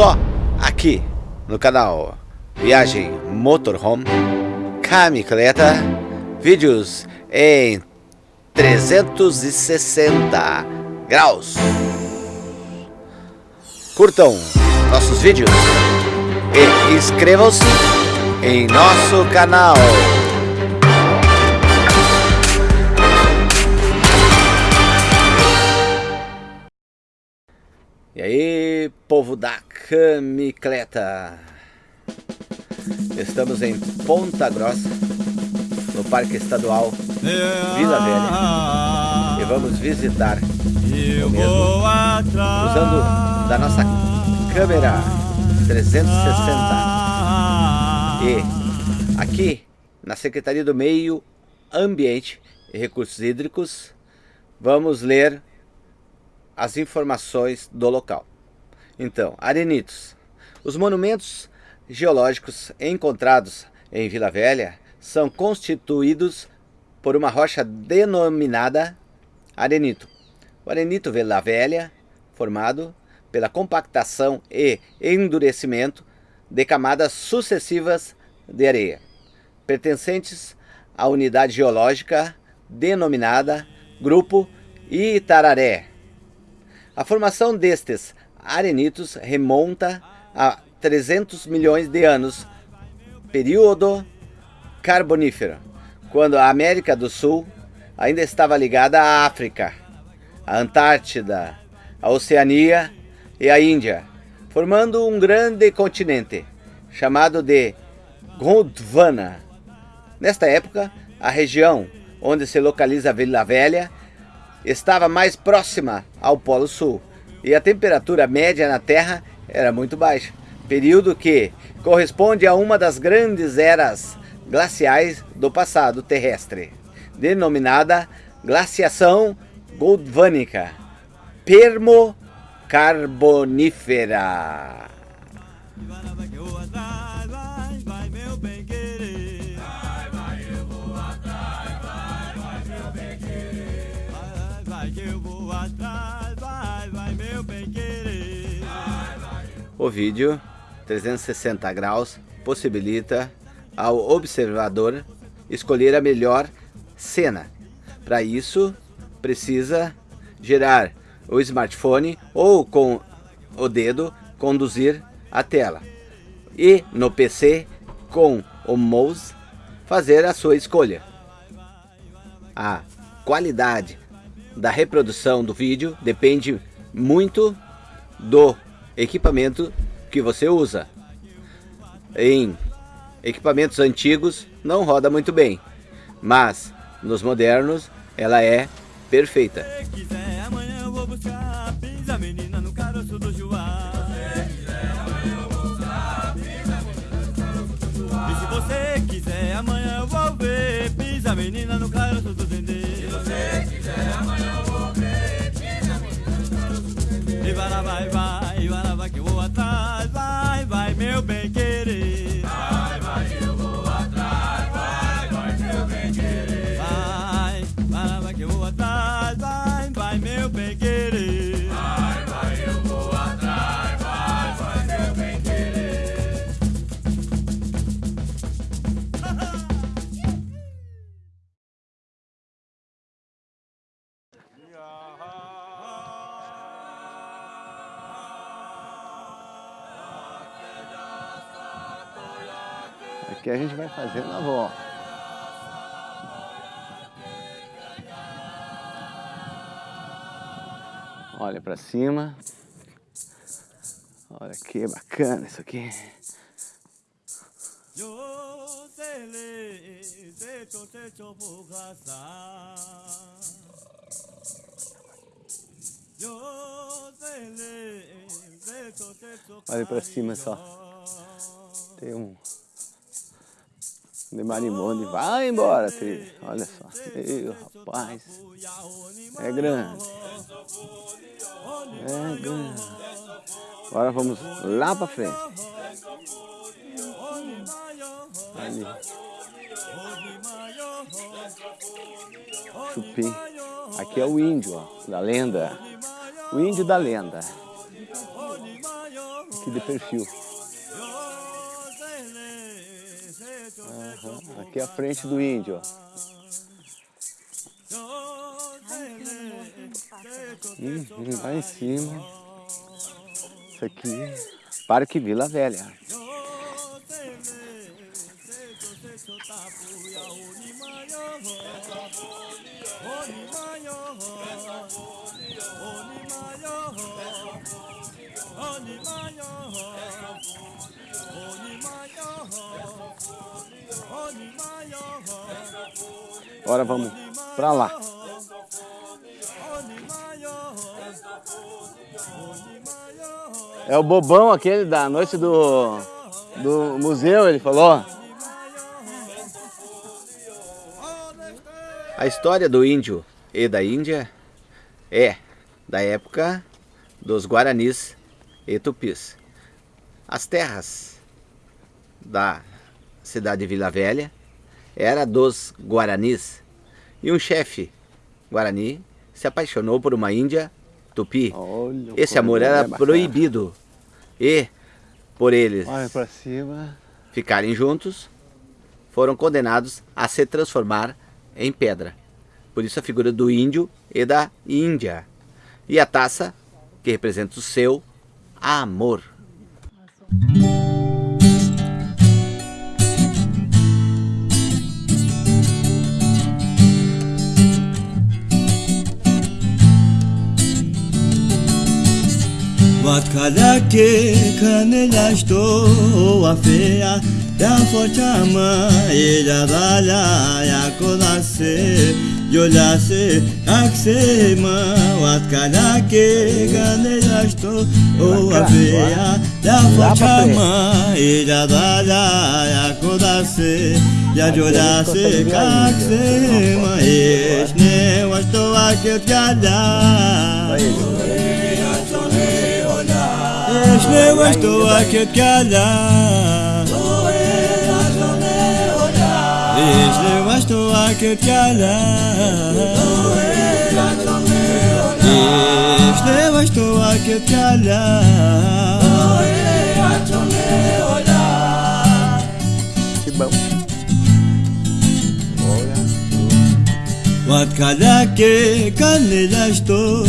Só aqui no canal Viagem Motorhome, Camicleta, vídeos em 360 graus. Curtam nossos vídeos e inscrevam-se em nosso canal. E aí, povo da camicleta. Estamos em Ponta Grossa, no Parque Estadual Vila Velha. E vamos visitar o mesmo usando da nossa câmera 360. E aqui na Secretaria do Meio Ambiente e Recursos Hídricos, vamos ler as informações do local. Então, arenitos. Os monumentos geológicos encontrados em Vila Velha são constituídos por uma rocha denominada arenito. O arenito Vila Velha, formado pela compactação e endurecimento de camadas sucessivas de areia, pertencentes à unidade geológica denominada Grupo Itararé, a formação destes arenitos remonta a 300 milhões de anos, período carbonífero, quando a América do Sul ainda estava ligada à África, à Antártida, à Oceania e à Índia, formando um grande continente, chamado de Gondwana. Nesta época, a região onde se localiza a Vila Velha estava mais próxima ao Polo Sul e a temperatura média na Terra era muito baixa, período que corresponde a uma das grandes eras glaciais do passado terrestre, denominada glaciação goldvânica permocarbonífera. O vídeo 360 graus possibilita ao observador escolher a melhor cena. Para isso, precisa gerar o smartphone ou com o dedo conduzir a tela. E no PC, com o mouse, fazer a sua escolha. A qualidade da reprodução do vídeo depende muito do equipamento que você usa. Em equipamentos antigos não roda muito bem, mas nos modernos ela é perfeita. se você quiser, amanhã eu vou ver Pisa menina no caroço do meu bem Aqui a gente vai fazendo a volta. Olha para cima. Olha que bacana isso aqui. Olha para cima só. De marimonde. Vai embora, trilha. Olha só. Meu rapaz. É grande. É grande. Agora vamos lá pra frente. Ali. Chupim. Aqui é o índio, ó, da lenda. O índio da lenda. aqui de perfil. Uhum. Aqui é a frente do índio, ó. Uhum, lá em cima. Isso aqui, Parque Vila Velha. Agora vamos para lá. É o bobão aquele da noite do, do museu, ele falou. A história do índio e da Índia é da época dos Guaranis e Tupis. As terras da cidade de Vila Velha era dos Guaranis e um chefe Guarani se apaixonou por uma índia tupi. Olha, Esse amor era proibido e por eles ficarem juntos foram condenados a se transformar em pedra. Por isso a figura do índio e da Índia. E a taça, que representa o seu amor. Watkalake kanela estou a feia Ya fue chama y ya dala ya conoce, yo ya sé, axe ma, o atcala que gane ya esto, o avea. Ya fue chama y ya dala ya conoce, ya yo ya sé, axe ma, y es o esto a que te haya. Es ne, o esto va a que te haya. Если вас то лакет каля Если вас то лакет каля Wat kalake kan lashto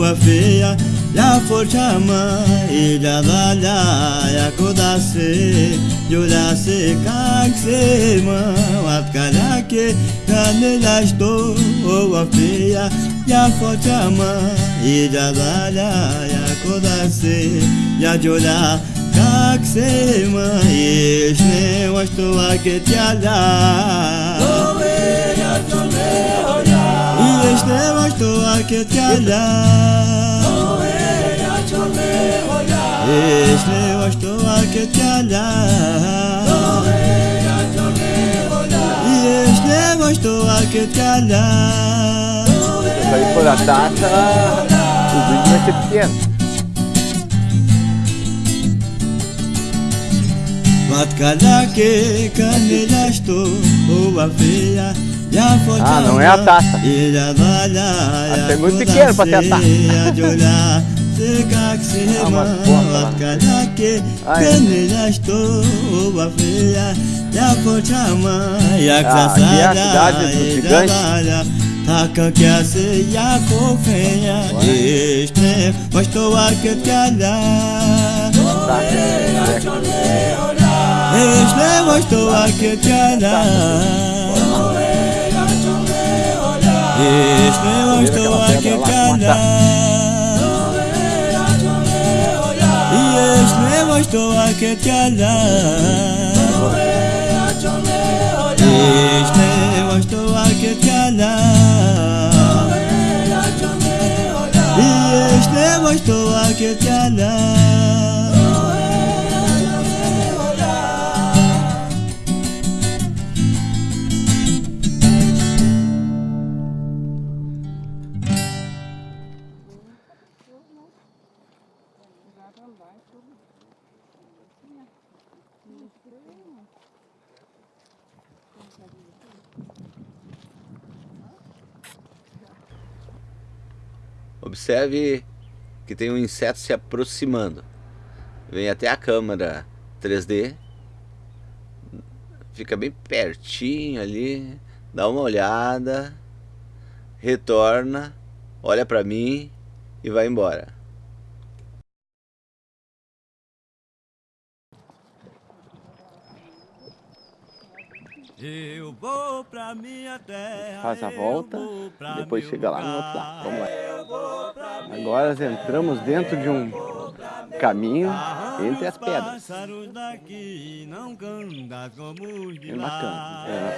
wafia La forchama y la dala ya kodase Yolase kaksema watkalake Kanela sto wafeya Ya forchama y la dala ya kodase Ya yola kaksema Yeshne washto waketiala Yeshne washto este eu estou aqui te olhar E este eu estou aqui te olhar Se aí for a taça o vídeo vai ser pequeno. Matkalake, canela estou, boa feia ah, não é a taça. Ele é muito pequeno pra ter a taça. Ah, aqui é a cidade do gigante. Taka kyase ya kofenya Ishne Vashto arket kala Ishne Vashto Ești nevoștoa că te-a dat Ești nevoștoa I te-a dat Ești nevoștoa că te-a dat Observe que tem um inseto se aproximando. vem até a câmera 3D, fica bem pertinho ali, dá uma olhada, retorna, olha para mim e vai embora. Eu vou pra minha terra. Faz a volta, depois chega lá no outro lado. Vamos lá. Agora entramos dentro de um caminho entre as pedras. É bacana. É nas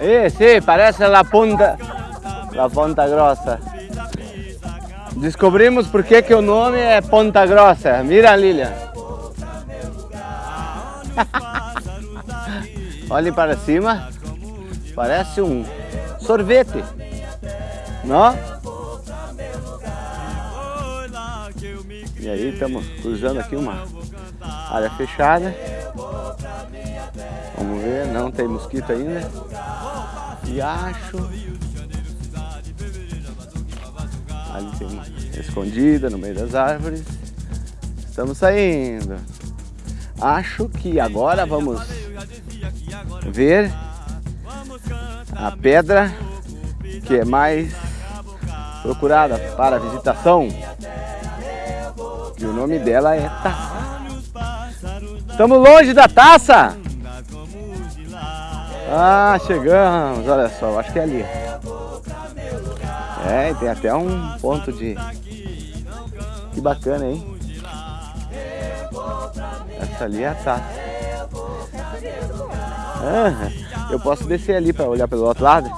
Eh, sí, parece la punta, la Ponta Grossa. Descobrimos por que, que o nome é Ponta Grossa. Mira, Lilian. Olhem para cima. Parece um sorvete. Não? E aí estamos cruzando aqui uma área fechada. Vamos ver, não tem mosquito ainda. E acho Ali tem uma escondida no meio das árvores. Estamos saindo. Acho que agora vamos ver a pedra que é mais procurada para visitação. E o nome dela é Taça. Estamos longe da taça! Ah, chegamos, olha só, acho que é ali. É, tem até um ponto de... Que bacana, hein? Essa ali é a taça. Ah, eu posso descer ali para olhar pelo outro lado?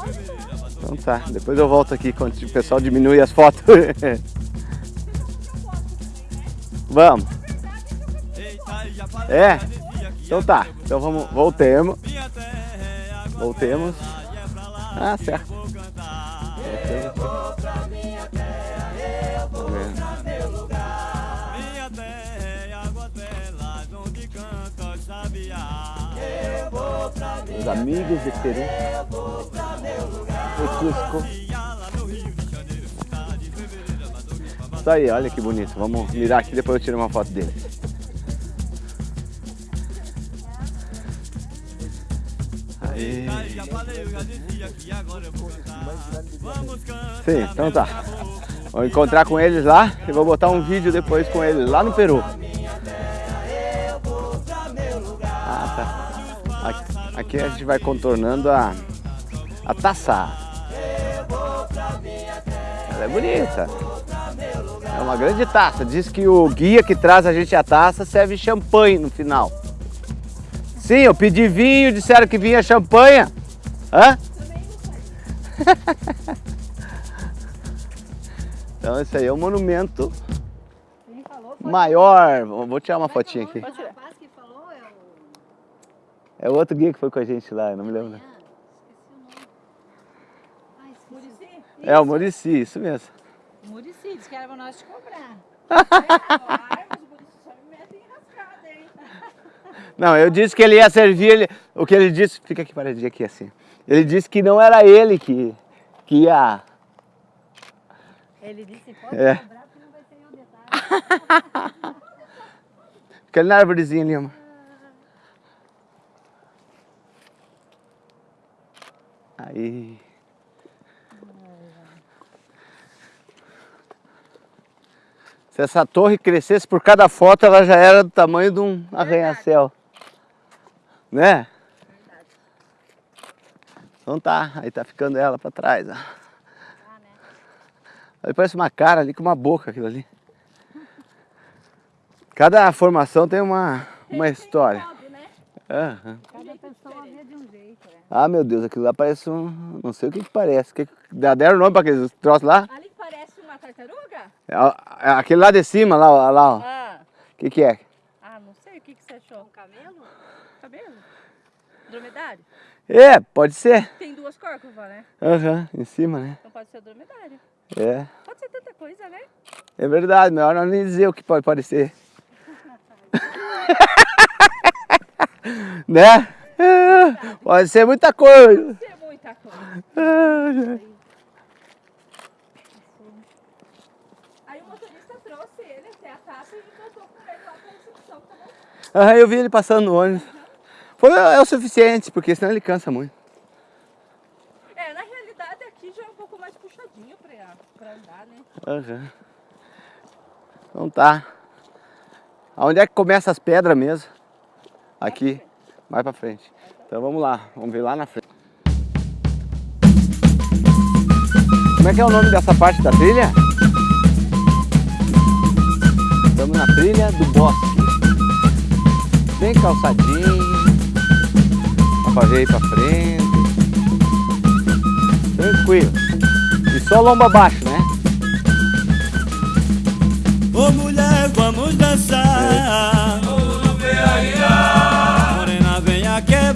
Então tá, depois eu volto aqui quando o pessoal diminui as fotos. Vamos. É? Então tá, então vamos, voltemos. Voltemos. Ah, certo. Meus amigos de Peru. Cusco. Isso aí, olha que bonito. Vamos mirar aqui, depois eu tiro uma foto dele. Sim, então tá. Vou encontrar com eles lá e vou botar um vídeo depois com eles lá no Peru. Ah, tá. Aqui, a gente vai contornando a, a taça. Ela é bonita. É uma grande taça. Diz que o guia que traz a gente a taça serve champanhe no final. Sim, eu pedi vinho, disseram que vinha champanhe. Hã? então esse aí é um monumento maior. Vou tirar uma fotinha aqui. É o outro guia que foi com a gente lá, não me lembro. É o Murici, isso mesmo. Murici, disse que era pra nós te cobrar. Não, eu disse que ele ia servir, ele, o que ele disse, fica aqui paradinho aqui assim. Ele disse que não era ele que, que ia... Ele disse, pode é. cobrar que não vai ser eu detalhe. fica ali na árvorezinha ali, amor. Aí... Se essa torre crescesse por cada foto, ela já era do tamanho de um arranha-céu. Né? Então tá, aí tá ficando ela pra trás. Ó. Aí parece uma cara ali com uma boca aquilo ali. Cada formação tem uma, uma história. Uhum. Cada pessoa vê de um jeito. É. Ah, meu Deus, aquilo lá parece um... Não sei o que que parece. Que, deram nome pra aqueles troços lá? Ali tartaruga? É, é, aquele lá de cima, lá, lá ó. Ah. O que que é? Ah, não sei. O que que você achou? Um? Camelo? Dromedário? É, pode ser. Tem duas corcovas, né? Aham, uhum, em cima, né? Então pode ser dromedário. É. Pode ser tanta coisa, né? É verdade, melhor não nem dizer o que pode parecer. né? É, Pode ser muita coisa. Tem muita coisa. Aí o motorista trouxe ele até a casa e voltou com ele lá pra recepção, tá bom? eu vi ele passando no ônibus. Foi, é o suficiente, porque senão ele cansa muito. É, na realidade aqui já é um pouco mais puxadinho pra, pra andar, né? Aham. Então tá. Aonde é que começa as pedras mesmo? Aqui. Mais pra frente. Então vamos lá. Vamos ver lá na frente. Como é que é o nome dessa parte da trilha? Estamos na trilha do bosque. Bem calçadinho. Ver aí pra frente. Tranquilo. E só lomba abaixo, né? Ô mulher, vamos dançar. No Morena, venha quebrar.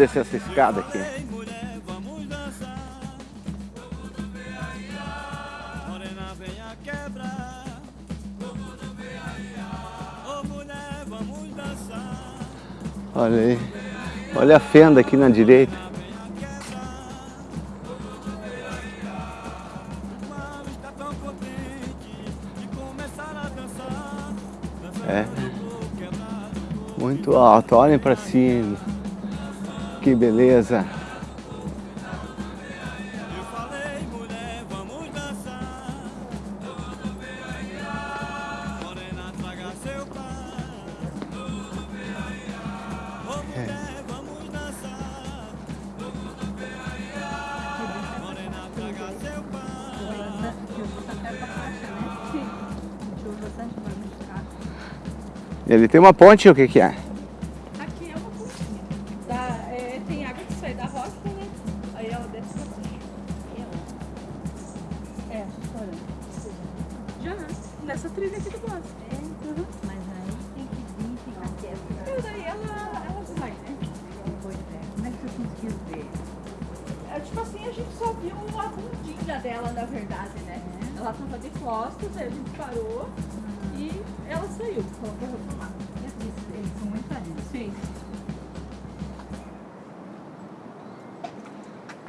Descer essa escada aqui. Olha aí. Olha a fenda aqui na direita. É. Muito alto, olhem pra cima. Que beleza. Eu falei, mulher, vamos dançar. Morena, traga seu pai. Ô mulher, vamos dançar. Morena, traga seu pai. Ele tem uma ponte, o que que é? É tipo assim, a gente só viu a bundinha dela, na verdade, né? Ela tava de costas, aí a gente parou e ela saiu. Falou pra eu tomar. Eles, são muito parentes. Sim.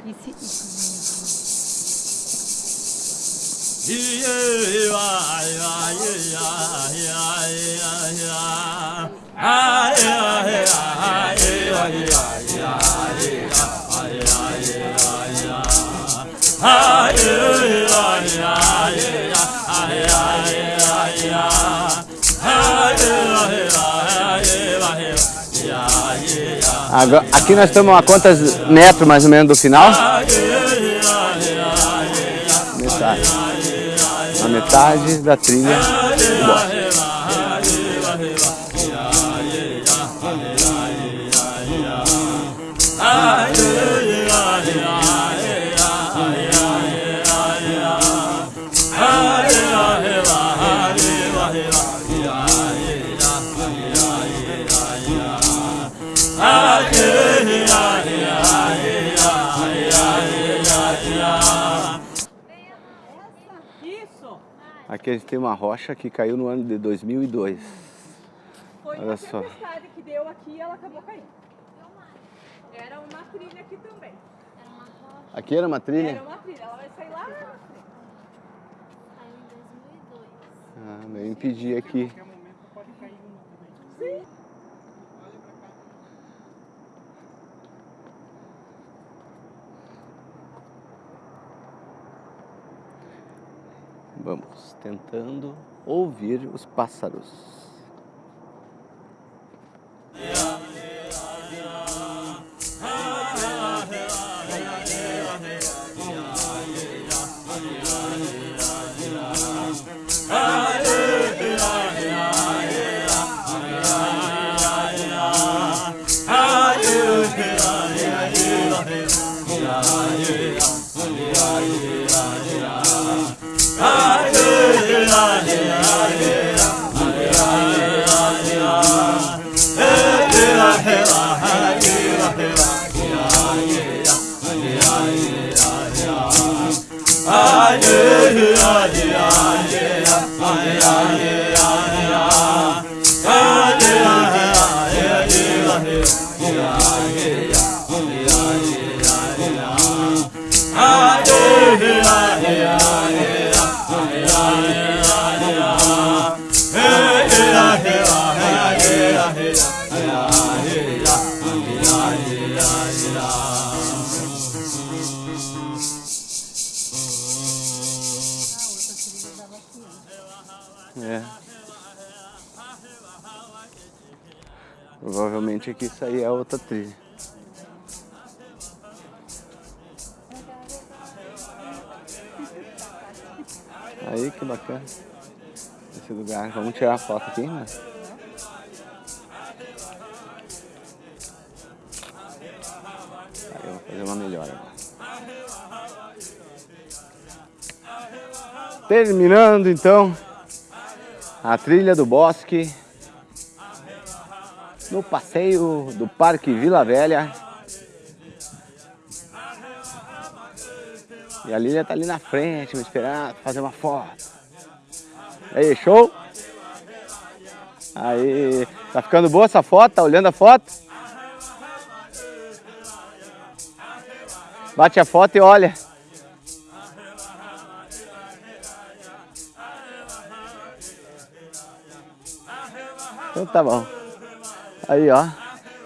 E se... Agora- aqui nós estamos a quantos metros mais ou menos do final? Metade. A metade da trilha Aqui a gente tem uma rocha que caiu no ano de 2002. Foi Olha uma só. tempestade que deu aqui e ela acabou caindo. Era uma trilha aqui também. Aqui era uma trilha? Era uma trilha, ela vai sair lá na frente. Saiu em 2002. Ah, meio impedir aqui. Vamos tentando ouvir os pássaros. É. Provavelmente aqui isso aí é outra trilha. Aí que bacana. Esse lugar. Vamos tirar a foto aqui, né? Aí eu vou fazer uma melhor. Terminando então a trilha do bosque no passeio do Parque Vila Velha. E a Lília tá ali na frente, me esperando fazer uma foto. Aí, show? Aí, tá ficando boa essa foto? Tá olhando a foto? Bate a foto e olha. Então tá bom. Aí, ó.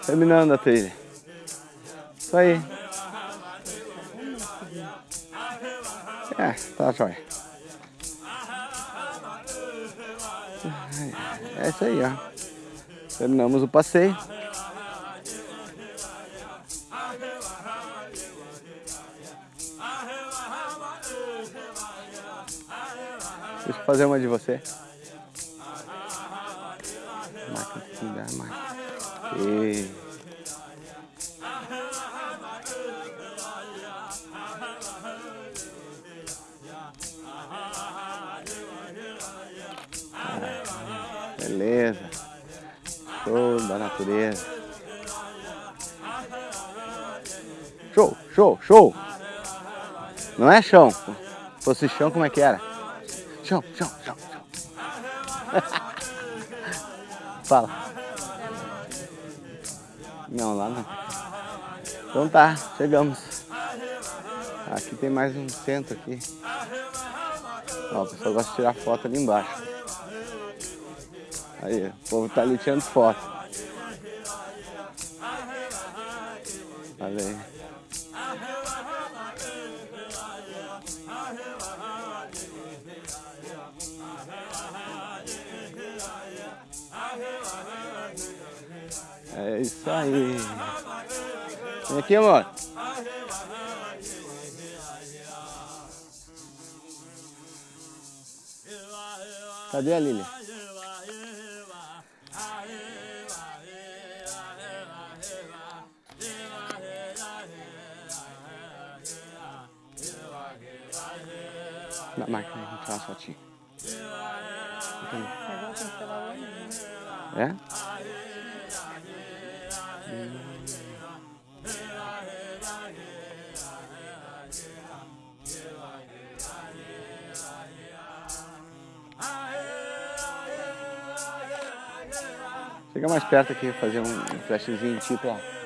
Terminando a trilha. Isso aí. É, tá jóia. É isso aí, ó. Terminamos o passeio. Deixa eu fazer uma de você. E... Beleza. Show da natureza. Show, show, show. Não é chão. Se fosse chão, como é que era? Chão, chão, chão, chão. Fala. Não, lá não. Então tá, chegamos. Aqui tem mais um centro aqui. Ó, o pessoal gosta de tirar foto ali embaixo. Aí, o povo tá ali tirando foto. Isso aí. Vem aqui, amor. Cadê a Lília? Na máquina, vamos tirar uma fotinha. É? Chega mais perto aqui, fazer um flashzinho tipo, ó.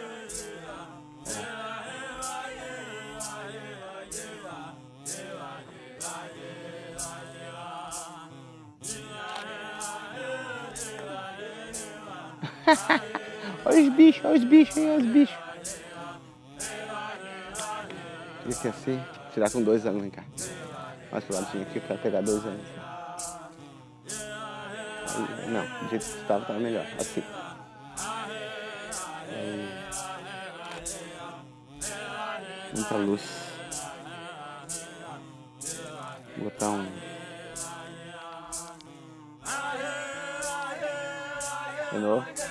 Olha os bichos olha os bichos. Esse assim, tirar com dois anos, vem cá. Mais pro ladinho aqui pra pegar dois anos. Aí, não, do jeito que estava, tava melhor. Assim. Aí. Muita luz. Vou botar um. De novo.